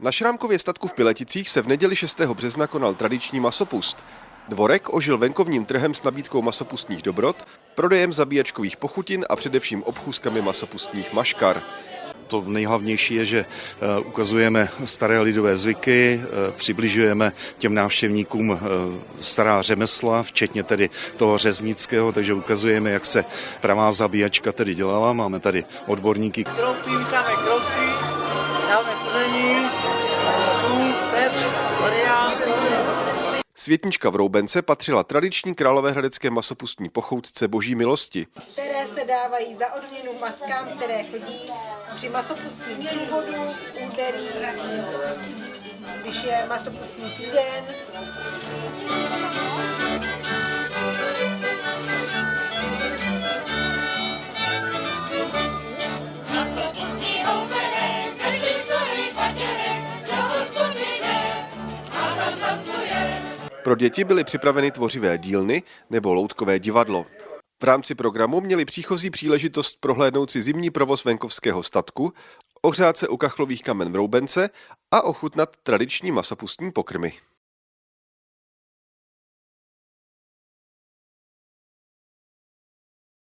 Na Šrámkově statku v Pileticích se v neděli 6. března konal tradiční masopust. Dvorek ožil venkovním trhem s nabídkou masopustních dobrot, prodejem zabíjačkových pochutin a především obchůzkami masopustních maškar. To nejhlavnější je, že eh, ukazujeme staré lidové zvyky, eh, přibližujeme těm návštěvníkům eh, stará řemesla, včetně tedy toho řeznického, takže ukazujeme, jak se pravá zabíjačka tedy dělala. Máme tady odborníky. Kroupí, vítáme kroupí, dáme Světnička v Roubence patřila tradiční královéhradecké masopustní pochoutce boží milosti. které se dávají za odměnu maskám, které chodí při masopustním průvodu úterý, když je masopustní týden. Pro děti byly připraveny tvořivé dílny nebo loutkové divadlo. V rámci programu měli příchozí příležitost prohlédnout si zimní provoz venkovského statku, ohřát se u kachlových kamen v Roubence a ochutnat tradiční masopustní pokrmy.